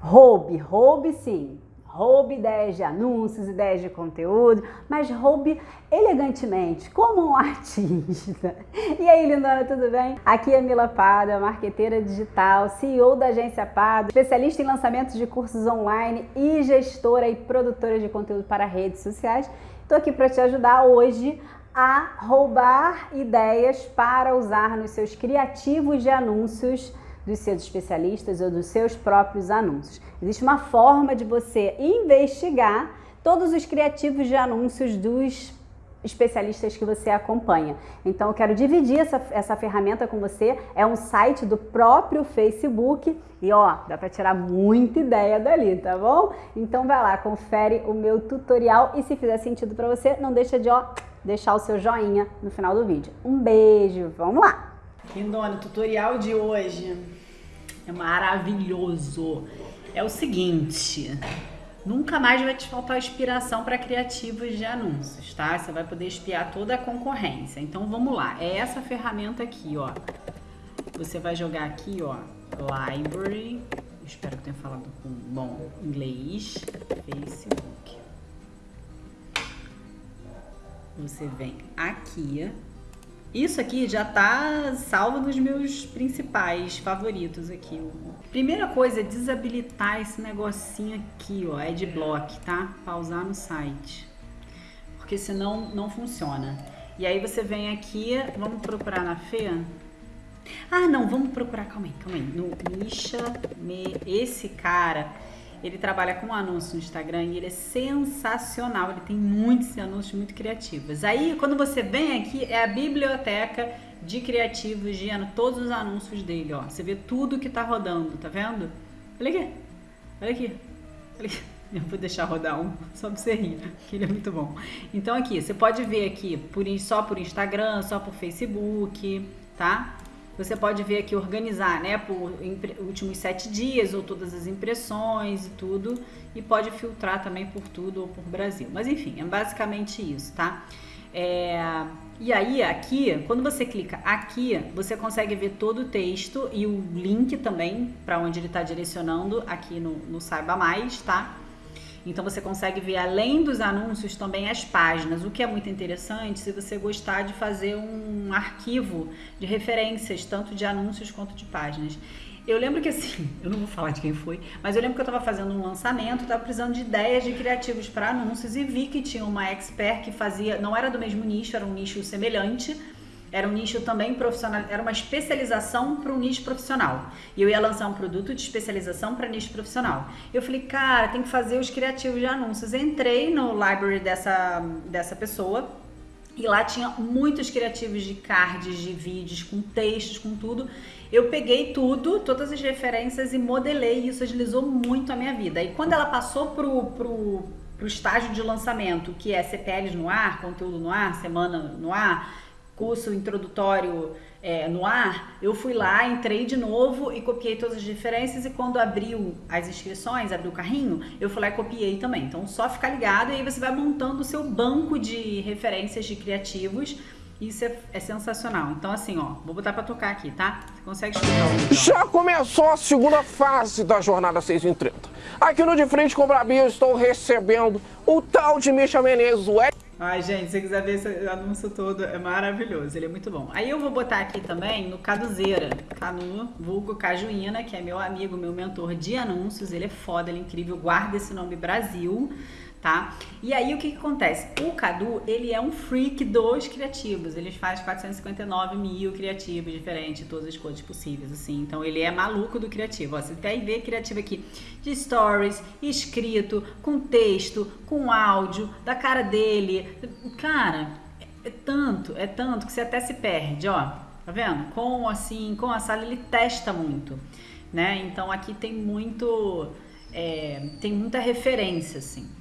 roube, roube sim. Roube ideias de anúncios, ideias de conteúdo, mas roube elegantemente, como um artista. E aí, lindona, tudo bem? Aqui é Mila Pada, marqueteira digital, CEO da agência Pada, especialista em lançamentos de cursos online e gestora e produtora de conteúdo para redes sociais. Estou aqui para te ajudar hoje a roubar ideias para usar nos seus criativos de anúncios dos seus especialistas ou dos seus próprios anúncios. Existe uma forma de você investigar todos os criativos de anúncios dos especialistas que você acompanha. Então eu quero dividir essa, essa ferramenta com você, é um site do próprio Facebook e ó, dá para tirar muita ideia dali, tá bom? Então vai lá, confere o meu tutorial e se fizer sentido para você, não deixa de ó, deixar o seu joinha no final do vídeo. Um beijo, vamos lá! Lindona, o tutorial de hoje é maravilhoso. É o seguinte, nunca mais vai te faltar inspiração para criativos de anúncios, tá? Você vai poder espiar toda a concorrência. Então vamos lá, é essa ferramenta aqui, ó. Você vai jogar aqui, ó, Library, espero que tenha falado com bom inglês, Facebook. Você vem aqui, isso aqui já tá salvo nos meus principais favoritos aqui. Primeira coisa é desabilitar esse negocinho aqui, ó, Adblock, tá? Pausar no site. Porque senão não funciona. E aí você vem aqui, vamos procurar na Fê? Ah, não, vamos procurar, calma aí, calma aí. No Misha, me, esse cara ele trabalha com anúncios no Instagram e ele é sensacional. Ele tem muitos anúncios muito criativos. Aí, quando você vem aqui, é a biblioteca de criativos de todos os anúncios dele, ó. Você vê tudo que tá rodando, tá vendo? Olha aqui, olha aqui, olha aqui. Eu vou deixar rodar um só pra você rir, que ele é muito bom. Então aqui, você pode ver aqui por, só por Instagram, só por Facebook, tá? Você pode ver aqui organizar, né, por últimos sete dias ou todas as impressões e tudo, e pode filtrar também por tudo ou por Brasil. Mas enfim, é basicamente isso, tá? É, e aí aqui, quando você clica aqui, você consegue ver todo o texto e o link também para onde ele está direcionando aqui no, no Saiba Mais, tá? Então você consegue ver além dos anúncios também as páginas, o que é muito interessante se você gostar de fazer um arquivo de referências, tanto de anúncios quanto de páginas. Eu lembro que assim, eu não vou falar de quem foi, mas eu lembro que eu estava fazendo um lançamento, estava precisando de ideias de criativos para anúncios e vi que tinha uma expert que fazia, não era do mesmo nicho, era um nicho semelhante, era um nicho também profissional, era uma especialização para um nicho profissional. E eu ia lançar um produto de especialização para nicho profissional. Eu falei, cara, tem que fazer os criativos de anúncios. Entrei no library dessa, dessa pessoa e lá tinha muitos criativos de cards, de vídeos, com textos, com tudo. Eu peguei tudo, todas as referências e modelei e isso agilizou muito a minha vida. E quando ela passou pro, pro, pro estágio de lançamento, que é CPLs no ar, conteúdo no ar, semana no ar, curso introdutório é, no ar, eu fui lá, entrei de novo e copiei todas as referências e quando abriu as inscrições, abriu o carrinho, eu fui lá e copiei também. Então só ficar ligado e aí você vai montando o seu banco de referências de criativos. Isso é, é sensacional. Então assim, ó, vou botar para tocar aqui, tá? Você consegue escutar Já começou a segunda fase da jornada 6 em 30. Aqui no De Frente com o Brabinho estou recebendo o tal de Misha Menezes, o Ai, gente, se você quiser ver esse anúncio todo, é maravilhoso, ele é muito bom. Aí eu vou botar aqui também no Caduzeira, Canu, vulgo Cajuína, que é meu amigo, meu mentor de anúncios, ele é foda, ele é incrível, guarda esse nome Brasil, tá? E aí o que, que acontece? O Cadu, ele é um freak dos criativos, ele faz 459 mil criativos diferentes, todas as coisas possíveis, assim. Então ele é maluco do criativo. Ó, você tem ver criativo aqui de stories, escrito, com texto, com áudio, da cara dele. Cara, é, é tanto, é tanto que você até se perde, ó. Tá vendo? Com assim, com a sala ele testa muito, né? Então aqui tem muito, é, tem muita referência, assim.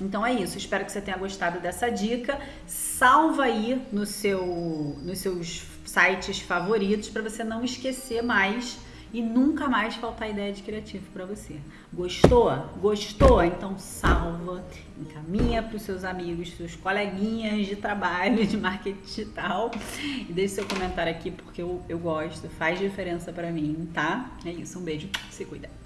Então é isso, espero que você tenha gostado dessa dica. Salva aí no seu, nos seus sites favoritos para você não esquecer mais e nunca mais faltar ideia de criativo para você. Gostou? Gostou? Então salva, encaminha para os seus amigos, seus coleguinhas de trabalho de marketing digital e deixe seu comentário aqui porque eu, eu gosto, faz diferença para mim, tá? É isso, um beijo, se cuida.